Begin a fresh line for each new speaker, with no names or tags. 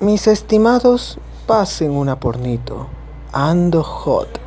Mis estimados, pasen una pornito. Ando hot.